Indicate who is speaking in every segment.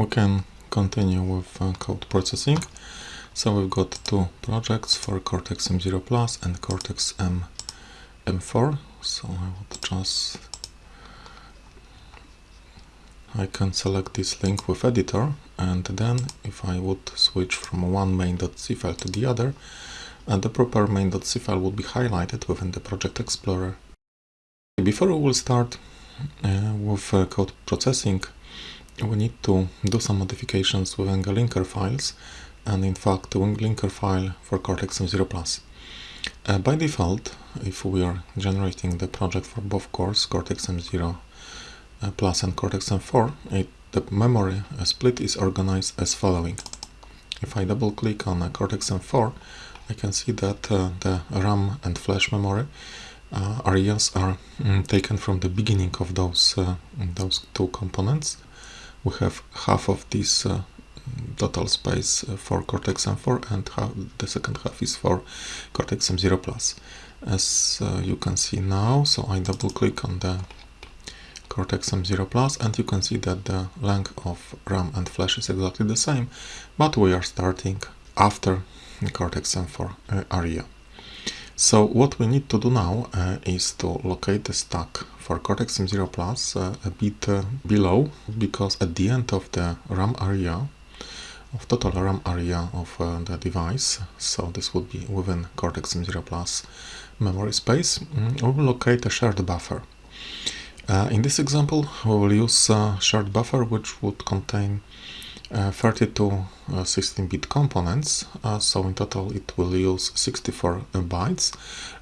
Speaker 1: we can continue with uh, code processing. So we've got two projects for Cortex M0 Plus and Cortex M M4. So I would just I can select this link with editor and then if I would switch from one main.c file to the other and uh, the proper main.c file would be highlighted within the project explorer. Before we will start uh, with uh, code processing we need to do some modifications with linker files and in fact the linker file for Cortex M0 Plus. Uh, by default, if we are generating the project for both cores, Cortex M0 uh, Plus and Cortex M4, it, the memory uh, split is organized as following. If I double click on Cortex M4, I can see that uh, the RAM and flash memory uh, areas are mm, taken from the beginning of those uh, those two components we have half of this uh, total space uh, for Cortex M4 and half, the second half is for Cortex M0 Plus. As uh, you can see now, so I double click on the Cortex M0 Plus and you can see that the length of RAM and flash is exactly the same, but we are starting after Cortex M4 uh, area. So what we need to do now uh, is to locate the stack for Cortex M0 Plus uh, a bit uh, below because at the end of the RAM area of total RAM area of uh, the device so this would be within Cortex M0 Plus memory space mm, we will locate a shared buffer. Uh, in this example we will use a shared buffer which would contain 32 16-bit uh, components uh, so in total it will use 64 bytes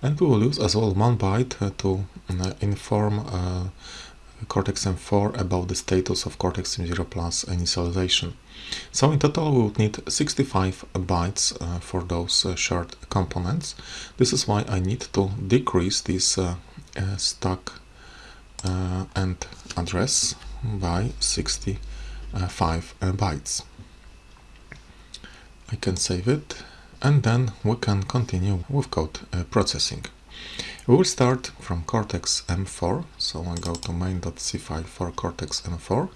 Speaker 1: and we will use as well one byte to inform Cortex M4 about the status of Cortex M0 Plus initialization. So in total we would need 65 bytes uh, for those uh, shared components. This is why I need to decrease this uh, stack and address by 60 uh, 5 uh, bytes. I can save it and then we can continue with code uh, processing. We will start from Cortex M4, so I go to main.c file for Cortex M4.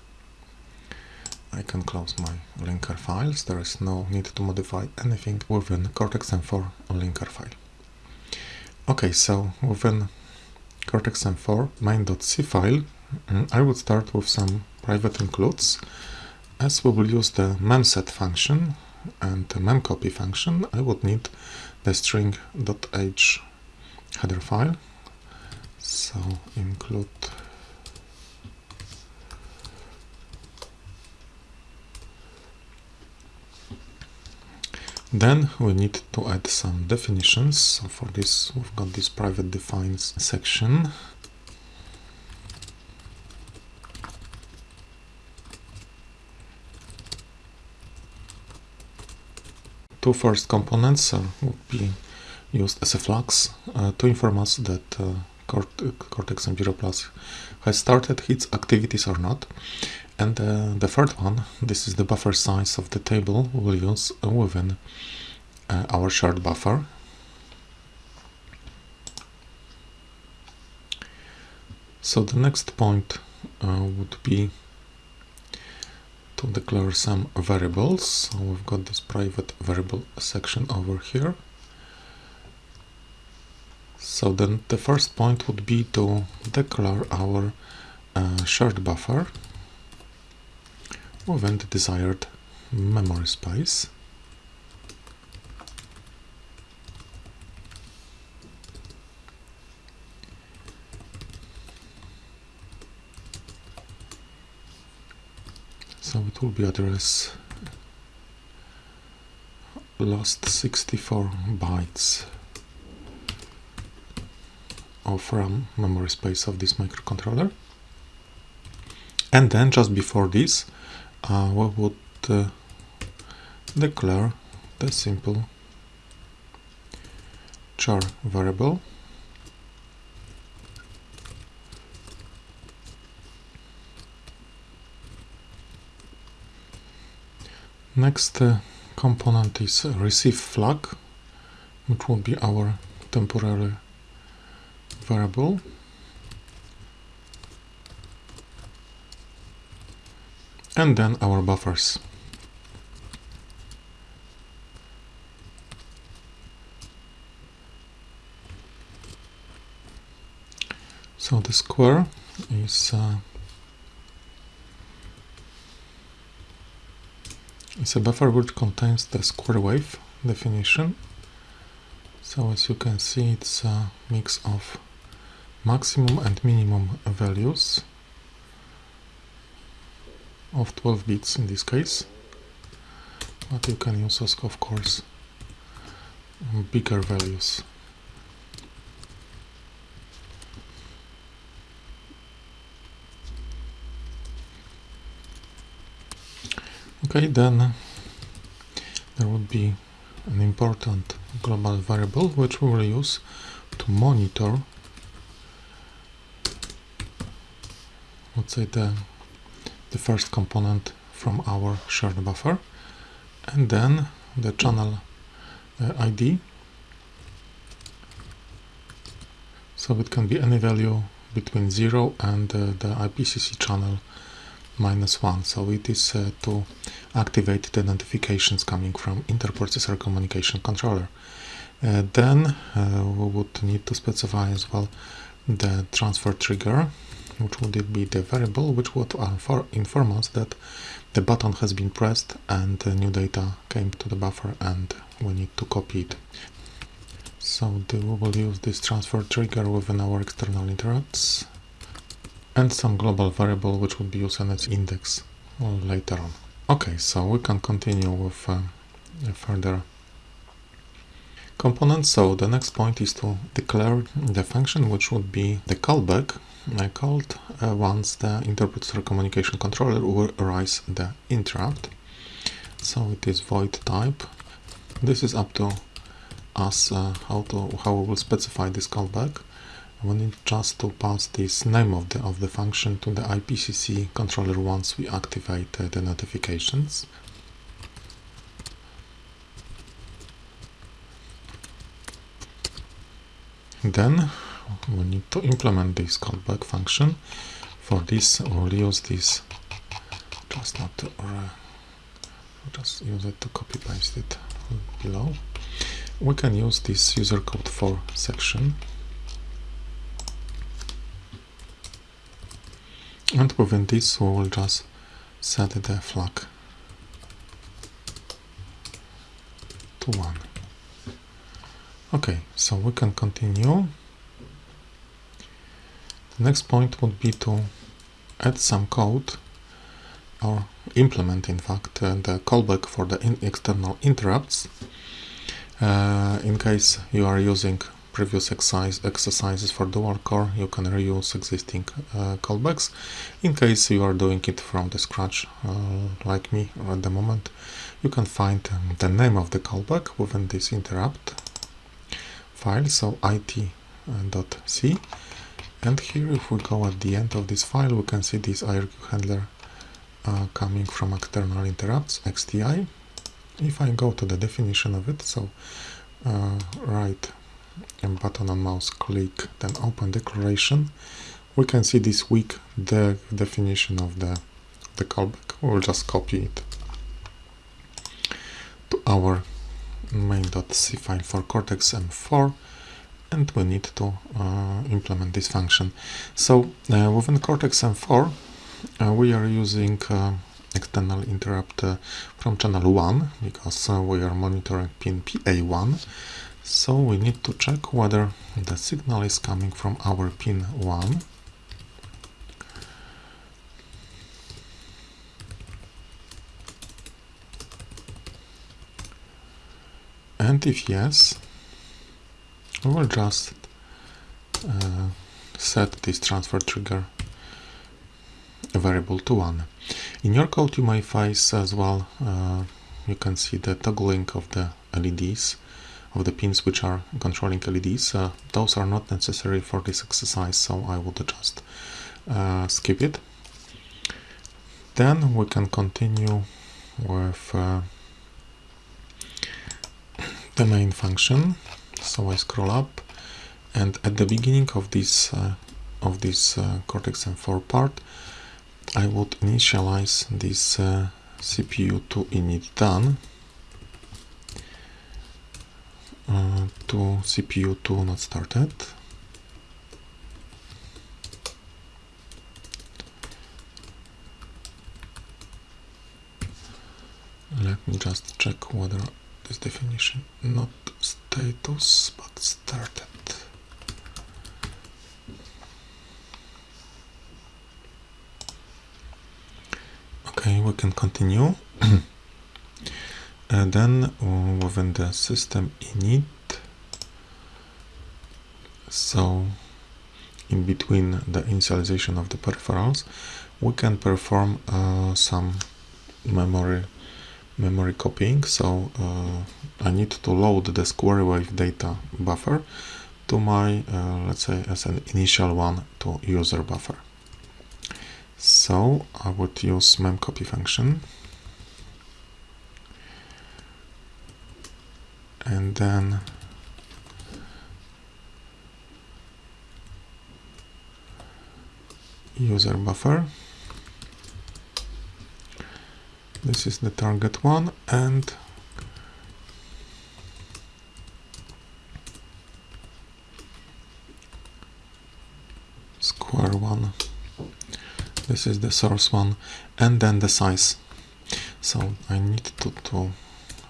Speaker 1: I can close my linker files, there is no need to modify anything within Cortex M4 linker file. Okay, so within Cortex M4 main.c file, mm, I would start with some private includes. As we will use the memset function and the memcopy function, I would need the string.h header file. So include Then we need to add some definitions. So for this, we've got this private defines section two first components uh, would be used as a flux uh, to inform us that uh, Cortex M0 Plus has started its activities or not. And uh, the third one, this is the buffer size of the table we will use within uh, our shared buffer. So the next point uh, would be to declare some variables. So we've got this private variable section over here. So then the first point would be to declare our uh, shared buffer within the desired memory space. So it will be address last 64 bytes of RAM memory space of this microcontroller. And then just before this uh, we would uh, declare the simple char variable Next uh, component is receive flag, which will be our temporary variable. and then our buffers. So the square is uh, a buffer which contains the square wave definition. So as you can see, it's a mix of maximum and minimum values of 12 bits in this case but you can use of course um, bigger values okay then there would be an important global variable which we will use to monitor let's say the the first component from our shared buffer and then the channel uh, ID so it can be any value between 0 and uh, the IPCC channel minus 1 so it is uh, to activate the notifications coming from interprocessor communication controller. Uh, then uh, we would need to specify as well the transfer trigger which would be the variable which would inform us that the button has been pressed and new data came to the buffer and we need to copy it. So we will use this transfer trigger within our external interrupts and some global variable which would be used as index later on. Okay, so we can continue with uh, further components. So the next point is to declare the function which would be the callback I called uh, once the interprocessor communication controller will arise the interrupt. So it is void type. This is up to us uh, how to how we will specify this callback. We need just to pass this name of the of the function to the IPCC controller once we activate uh, the notifications. Then we need to implement this callback function. For this, we'll use this just not to uh, just use it to copy paste it below. We can use this user code for section and within this we will just set the flag to 1. Okay, so we can continue. The next point would be to add some code or implement in fact uh, the callback for the in external interrupts. Uh, in case you are using previous exercise exercises for dual core you can reuse existing uh, callbacks in case you are doing it from the scratch uh, like me at the moment. You can find um, the name of the callback within this interrupt file so it.c and here if we go at the end of this file we can see this IRQ handler uh, coming from external interrupts EXTI if I go to the definition of it so uh, right and button on mouse click then open declaration. We can see this weak the definition of the the callback. We'll just copy it to our main.c file for Cortex M4 and we need to uh, implement this function. So uh, within Cortex M4 uh, we are using uh, external interrupt uh, from channel 1 because uh, we are monitoring pin PA1 so we need to check whether the signal is coming from our pin 1 and if yes we will just uh, set this transfer trigger variable to 1. In your code you may face as well, uh, you can see the toggling of the LEDs, of the pins which are controlling LEDs. Uh, those are not necessary for this exercise, so I would just uh, skip it. Then we can continue with uh, the main function so I scroll up and at the beginning of this uh, of this uh, Cortex M4 part I would initialize this uh, CPU2 init done to CPU2 not started. Let me just check whether this definition not status but started. Okay, we can continue. and then within the system init, so in between the initialization of the peripherals, we can perform uh, some memory memory copying. So uh, I need to load the square wave data buffer to my, uh, let's say, as an initial one to user buffer. So I would use memcopy function. And then user buffer. This is the target one and square one this is the source one and then the size so I need to, to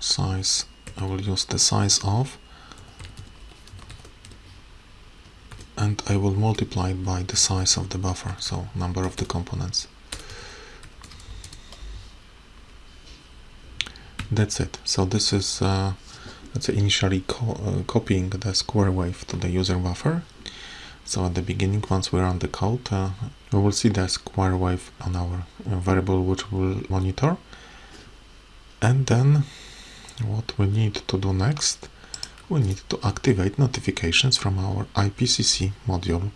Speaker 1: size I will use the size of and I will multiply it by the size of the buffer so number of the components. That's it. So this is uh, let's say initially co uh, copying the square wave to the user buffer. So at the beginning once we run the code uh, we will see the square wave on our variable which will monitor. And then what we need to do next we need to activate notifications from our IPCC module.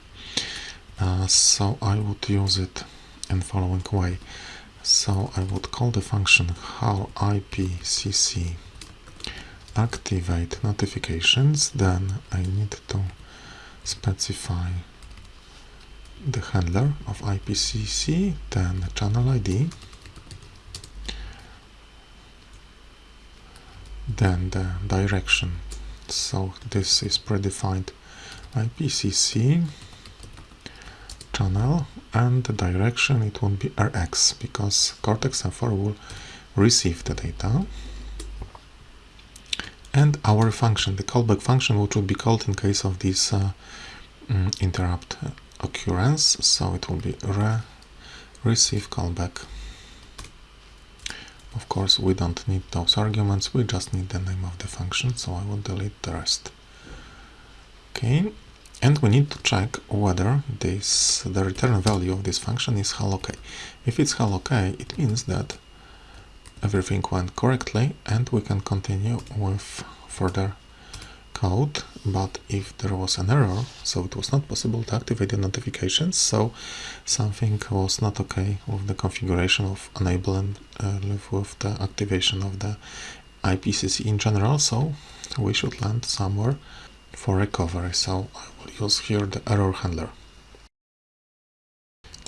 Speaker 1: Uh, so I would use it in following way. So I would call the function HAL IPCC activate notifications then I need to specify the handler of IPCC, then channel ID, then the direction. So this is predefined IPCC channel and the direction it won't be RX because Cortex-M4 will receive the data. And our function, the callback function which would be called in case of this uh, mm, interrupt occurrence. So it will be re receive callback of course we don't need those arguments we just need the name of the function so I will delete the rest. Okay and we need to check whether this the return value of this function is HAL OK. If it's HAL OK it means that everything went correctly and we can continue with further code but if there was an error so it was not possible to activate the notifications so something was not okay with the configuration of enabling uh, with the activation of the IPCC in general so we should land somewhere for recovery so I will use here the error handler.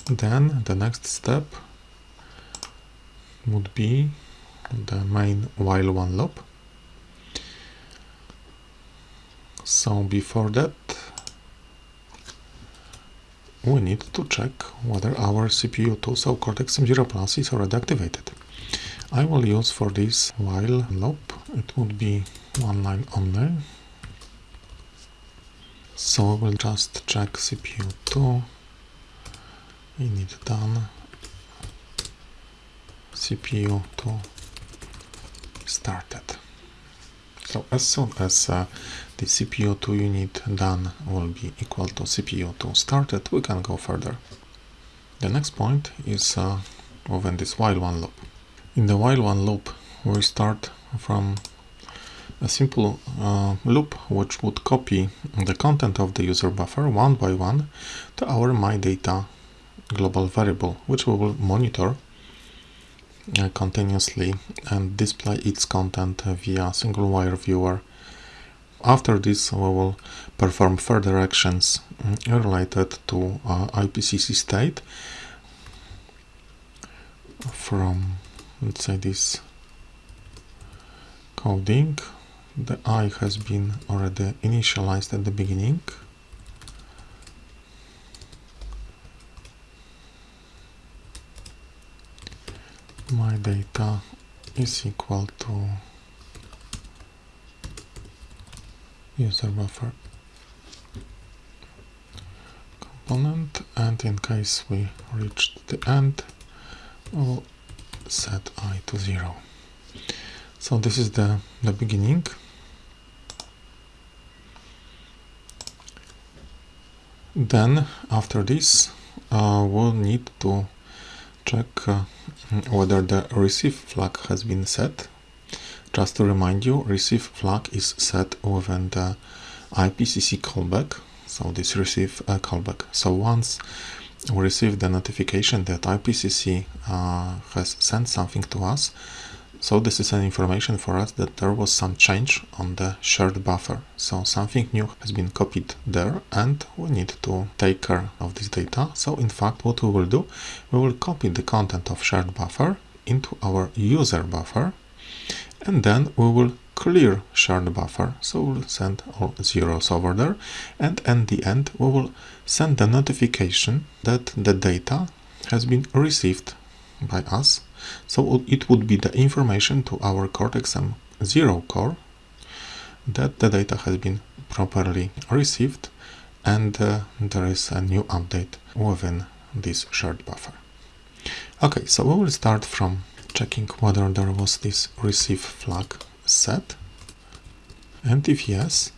Speaker 1: Then the next step would be the main while one loop So before that, we need to check whether our CPU2, so Cortex-M0 Plus is already activated. I will use for this while loop, it would be one line only. So we will just check CPU2, init done, CPU2 started. So as soon as uh, the CPU2 unit done will be equal to CPU2 started, we can go further. The next point is uh, within this while one loop. In the while one loop, we start from a simple uh, loop which would copy the content of the user buffer one by one to our MyData global variable, which we will monitor uh, continuously and display its content via serial wire viewer after this, we will perform further actions mm, related to uh, IPCC state. from, let's say, this coding. The i has been already initialized at the beginning. My data is equal to user buffer component and in case we reached the end we'll set i to 0 so this is the the beginning. Then after this uh, we'll need to check uh, whether the receive flag has been set just to remind you, receive flag is set within the IPCC callback. So this receive uh, callback. So once we receive the notification that IPCC uh, has sent something to us, so this is an information for us that there was some change on the shared buffer. So something new has been copied there and we need to take care of this data. So in fact what we will do, we will copy the content of shared buffer into our user buffer and then we will clear shared buffer. So we'll send all zeros over there. And at the end we will send the notification that the data has been received by us. So it would be the information to our Cortex M0 core that the data has been properly received. And uh, there is a new update within this shared buffer. Okay, so we will start from checking whether there was this receive flag set. And if yes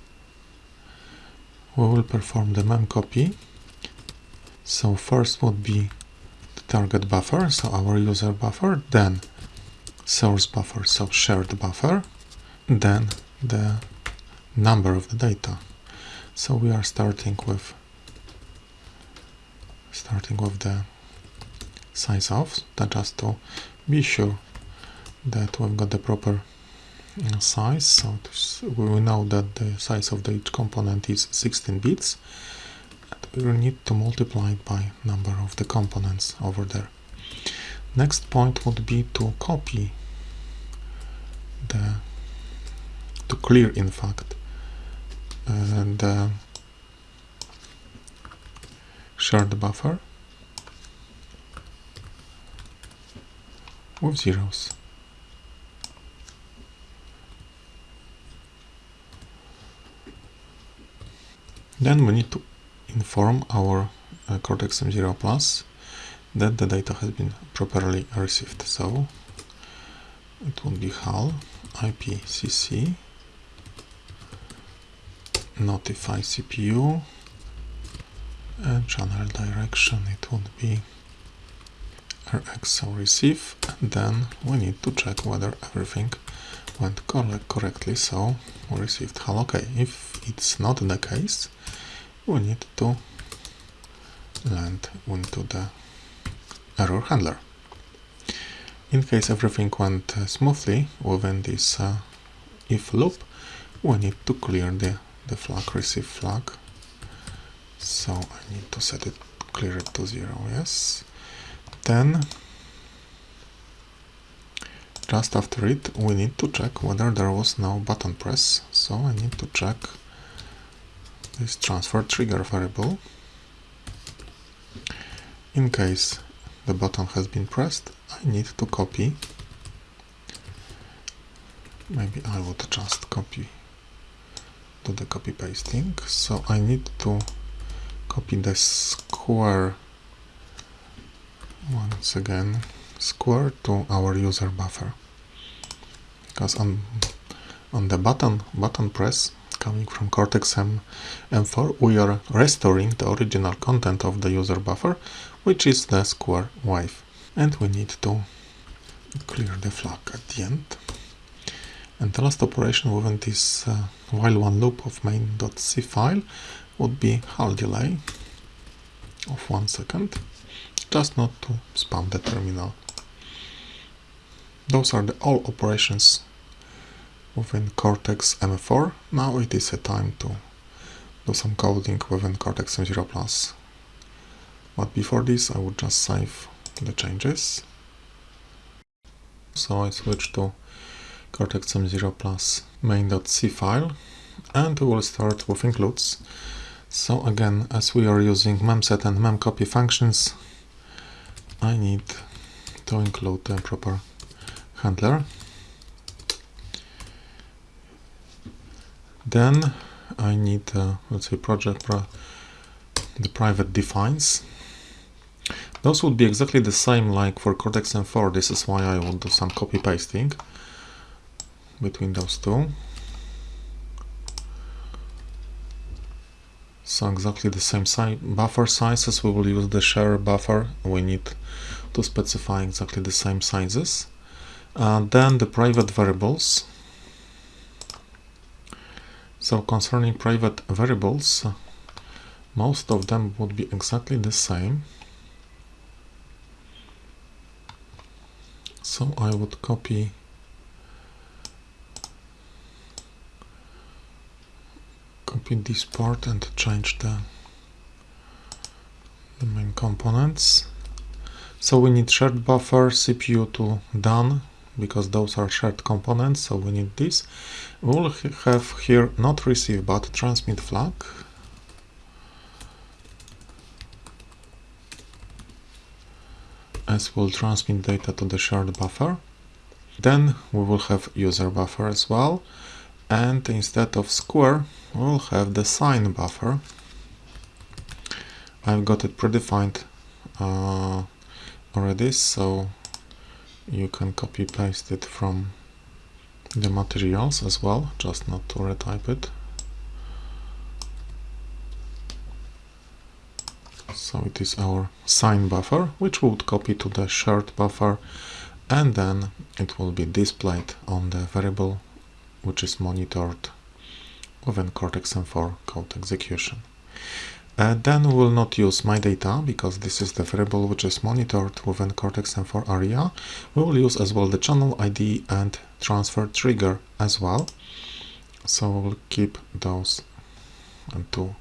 Speaker 1: we will perform the mem copy. So first would be the target buffer so our user buffer then source buffer so shared buffer then the number of the data. So we are starting with starting with the size of that just to be sure that we've got the proper uh, size. So we know that the size of the each component is 16 bits. And we need to multiply it by number of the components over there. Next point would be to copy the to clear in fact and uh, shared buffer with zeros. Then we need to inform our uh, Cortex M0 Plus that the data has been properly received. So it will be HAL IPCC notify CPU and channel direction it would be rx receive and then we need to check whether everything went correctly. So we received. HAL OK. If it's not the case we need to land into the error handler. In case everything went uh, smoothly within this uh, if loop we need to clear the, the flag receive flag. So I need to set it clear it to zero yes then just after it we need to check whether there was no button press so I need to check this transfer trigger variable. In case the button has been pressed I need to copy. Maybe I would just copy do the copy pasting so I need to copy the square once again square to our user buffer. Because on on the button button press coming from Cortex M M4 we are restoring the original content of the user buffer which is the square wave and we need to clear the flag at the end. And the last operation within this uh, while one loop of main.c file would be HAL delay of one second just not to spam the terminal. Those are the all operations within Cortex M4. Now it is a time to do some coding within Cortex M0 Plus. But before this I would just save the changes. So I switch to Cortex M0 plus main.c file and we will start with includes. So again, as we are using memset and memcopy functions, I need to include the proper handler. Then I need, uh, let's say, project pro the private defines. Those would be exactly the same like for Cortex M4. This is why I will do some copy pasting between those two. So exactly the same si buffer sizes. We will use the share buffer. We need to specify exactly the same sizes. Uh, then the private variables. So concerning private variables, most of them would be exactly the same. So I would copy copy this part and change the, the main components. So we need shared buffer, CPU to done, because those are shared components, so we need this. We'll have here not receive but transmit flag. As we'll transmit data to the shared buffer. Then we will have user buffer as well and instead of square we'll have the sine buffer. I've got it predefined uh, already so you can copy paste it from the materials as well just not to retype it. So it is our sine buffer which we would copy to the shared buffer and then it will be displayed on the variable which is monitored within Cortex-M4 code execution. Uh, then we will not use my data because this is the variable which is monitored within Cortex-M4 area. We will use as well the channel ID and transfer trigger as well. So we'll keep those two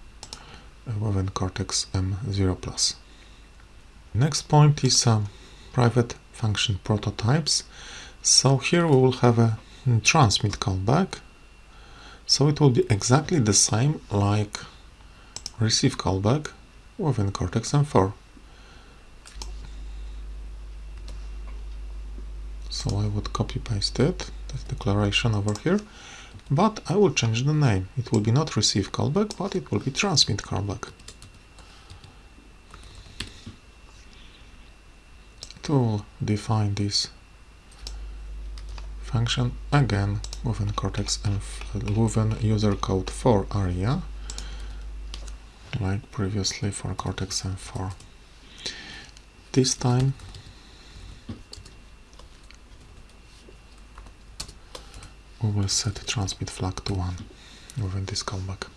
Speaker 1: uh, within Cortex M0+. Next point is uh, private function prototypes. So here we will have a Hmm, transmit callback. So it will be exactly the same like receive callback within Cortex M4. So I would copy paste it, this declaration over here, but I will change the name. It will be not receive callback, but it will be transmit callback. To define this function again within Cortex and within user code for area like previously for Cortex M4. This time we will set transmit flag to 1 within this callback.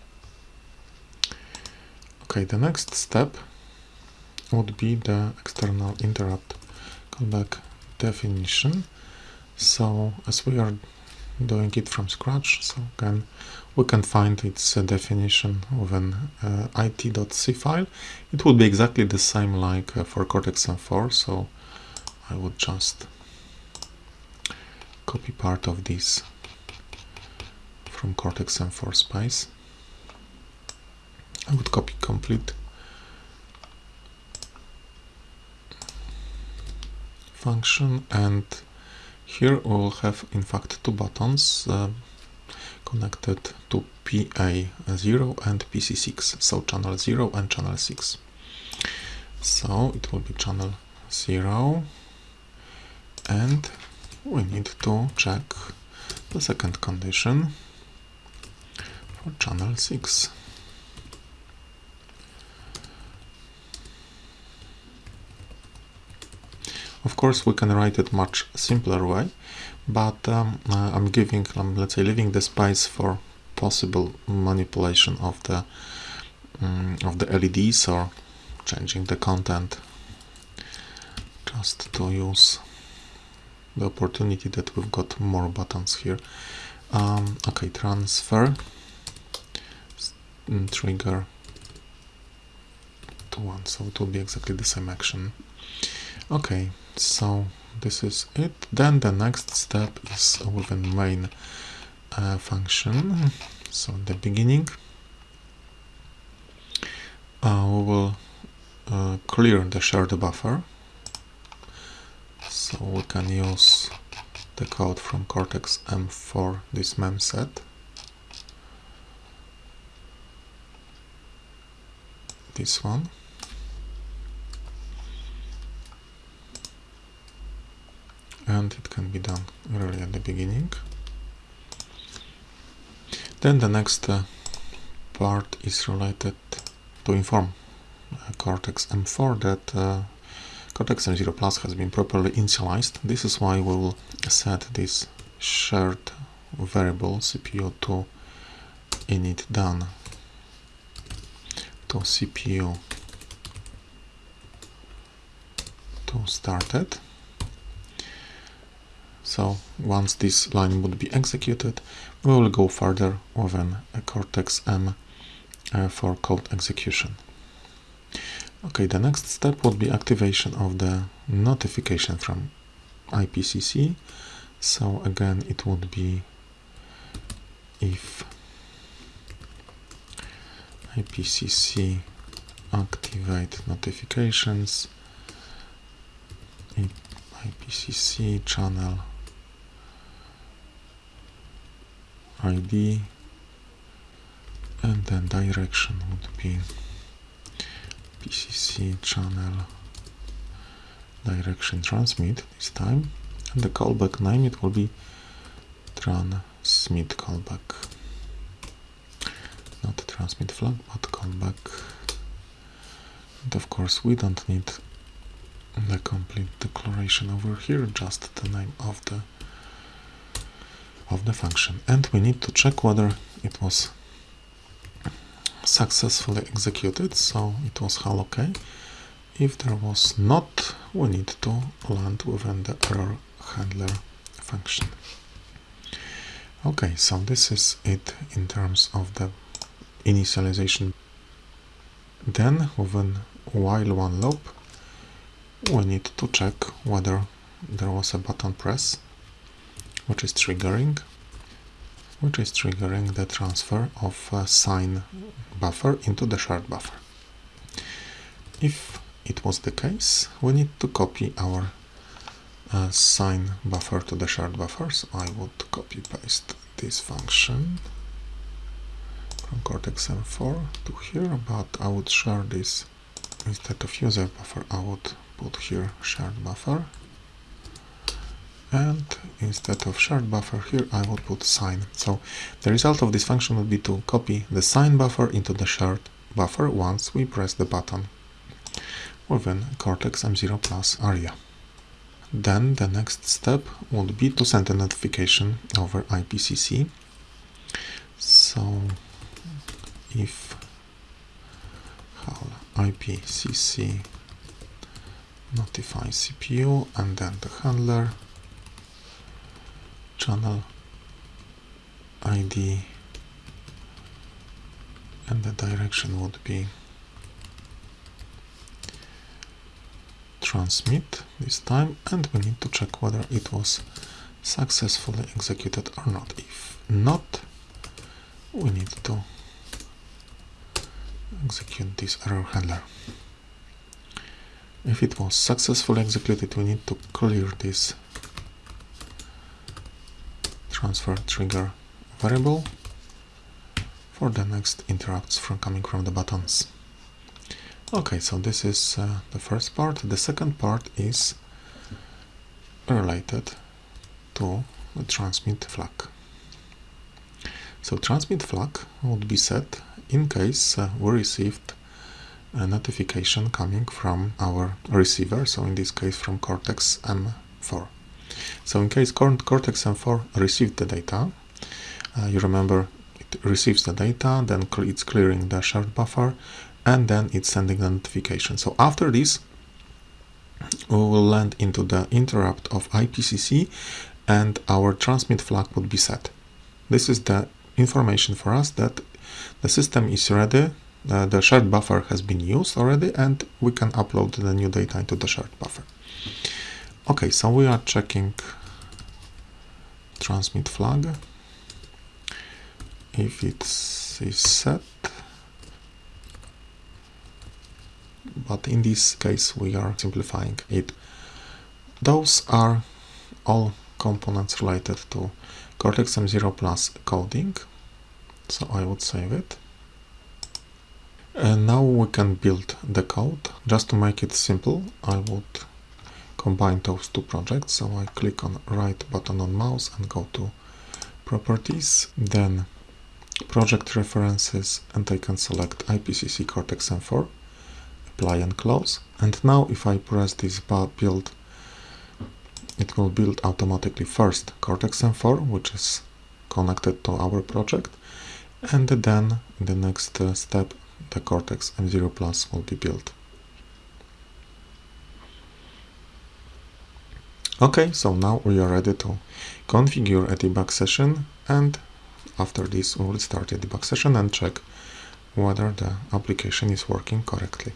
Speaker 1: Okay, the next step would be the external interrupt callback definition so as we are doing it from scratch so again we can find its uh, definition within uh, it.c file. It would be exactly the same like uh, for cortex m4 so i would just copy part of this from cortex m4 space. I would copy complete. Function and here we will have in fact two buttons uh, connected to PA0 and PC6, so channel 0 and channel 6. So it will be channel 0 and we need to check the second condition for channel 6. Of course, we can write it much simpler way, but um, uh, I'm giving, um, let's say, leaving the space for possible manipulation of the um, of the LEDs or changing the content, just to use the opportunity that we've got more buttons here. Um, okay, transfer trigger to one, so it will be exactly the same action. Okay, so this is it. Then the next step is within main uh, function. So in the beginning, uh, we will uh, clear the shared buffer. So we can use the code from Cortex M4, this memset. This one. And it can be done really at the beginning. Then the next uh, part is related to inform uh, Cortex M4 that uh, Cortex M0 Plus has been properly initialized. This is why we will set this shared variable CPU to init done to CPU to started so once this line would be executed, we will go further within a Cortex M uh, for code execution. Okay, the next step would be activation of the notification from IPCC. So again, it would be if IPCC activate notifications, IPCC channel ID and then direction would be PCC channel direction transmit this time and the callback name it will be transmit callback. Not transmit flag but callback. And of course we don't need the complete declaration over here just the name of the of the function. And we need to check whether it was successfully executed so it was HAL OK. If there was not we need to land within the error handler function. Okay so this is it in terms of the initialization. Then within while one loop we need to check whether there was a button press which is triggering which is triggering the transfer of a sine buffer into the shared buffer. If it was the case, we need to copy our uh, sine buffer to the shared buffer. So I would copy paste this function from Cortex M4 to here, but I would share this instead of user buffer, I would put here shared buffer and instead of shared buffer here I would put sine. So the result of this function would be to copy the sine buffer into the shared buffer once we press the button within Cortex M0 Plus area. Then the next step would be to send a notification over IPCC. So if IPCC notify CPU and then the handler channel ID and the direction would be transmit this time and we need to check whether it was successfully executed or not. If not, we need to execute this error handler. If it was successfully executed, we need to clear this transfer trigger variable for the next interrupts from coming from the buttons. Okay, so this is uh, the first part. The second part is related to the transmit flag. So transmit flag would be set in case uh, we received a notification coming from our receiver, so in this case from Cortex M4. So in case Cortex M4 received the data, uh, you remember it receives the data, then it's clearing the shared buffer, and then it's sending the notification. So after this, we will land into the interrupt of IPCC and our transmit flag would be set. This is the information for us that the system is ready, uh, the shared buffer has been used already, and we can upload the new data into the shared buffer. Okay, so we are checking transmit flag. If it's is set, but in this case we are simplifying it. Those are all components related to Cortex M0 Plus coding, so I would save it. And now we can build the code. Just to make it simple, I would combine those two projects. So I click on right button on mouse and go to properties, then project references, and I can select IPCC Cortex M4, apply and close. And now if I press this build, it will build automatically first Cortex M4, which is connected to our project, and then the next uh, step the Cortex M0 Plus will be built. Okay, so now we are ready to configure a debug session and after this we will start a debug session and check whether the application is working correctly.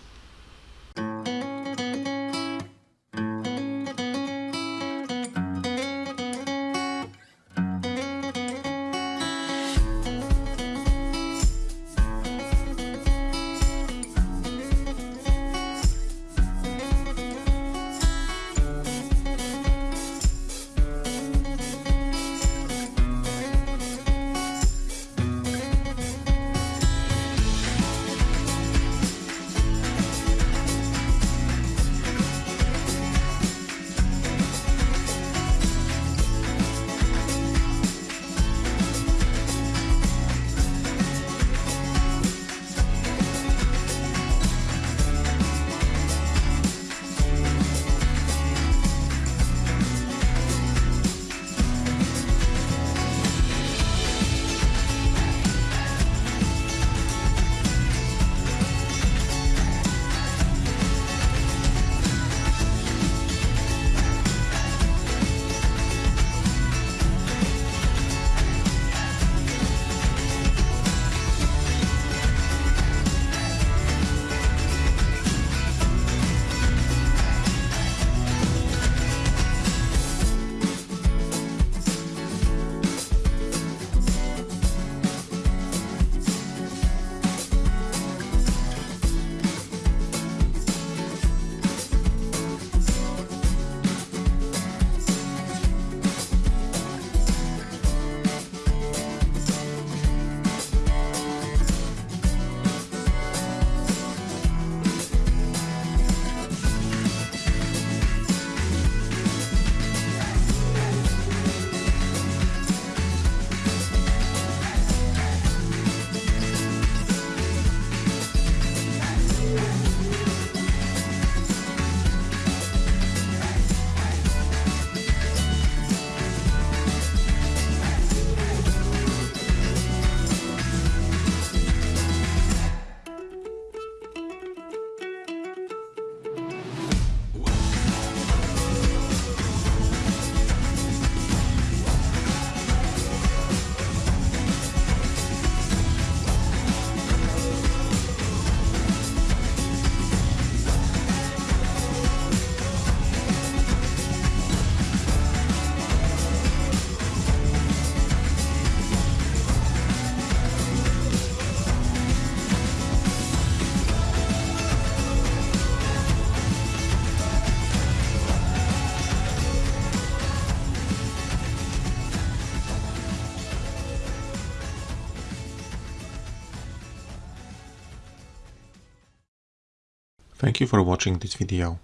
Speaker 1: Thank you for watching this video.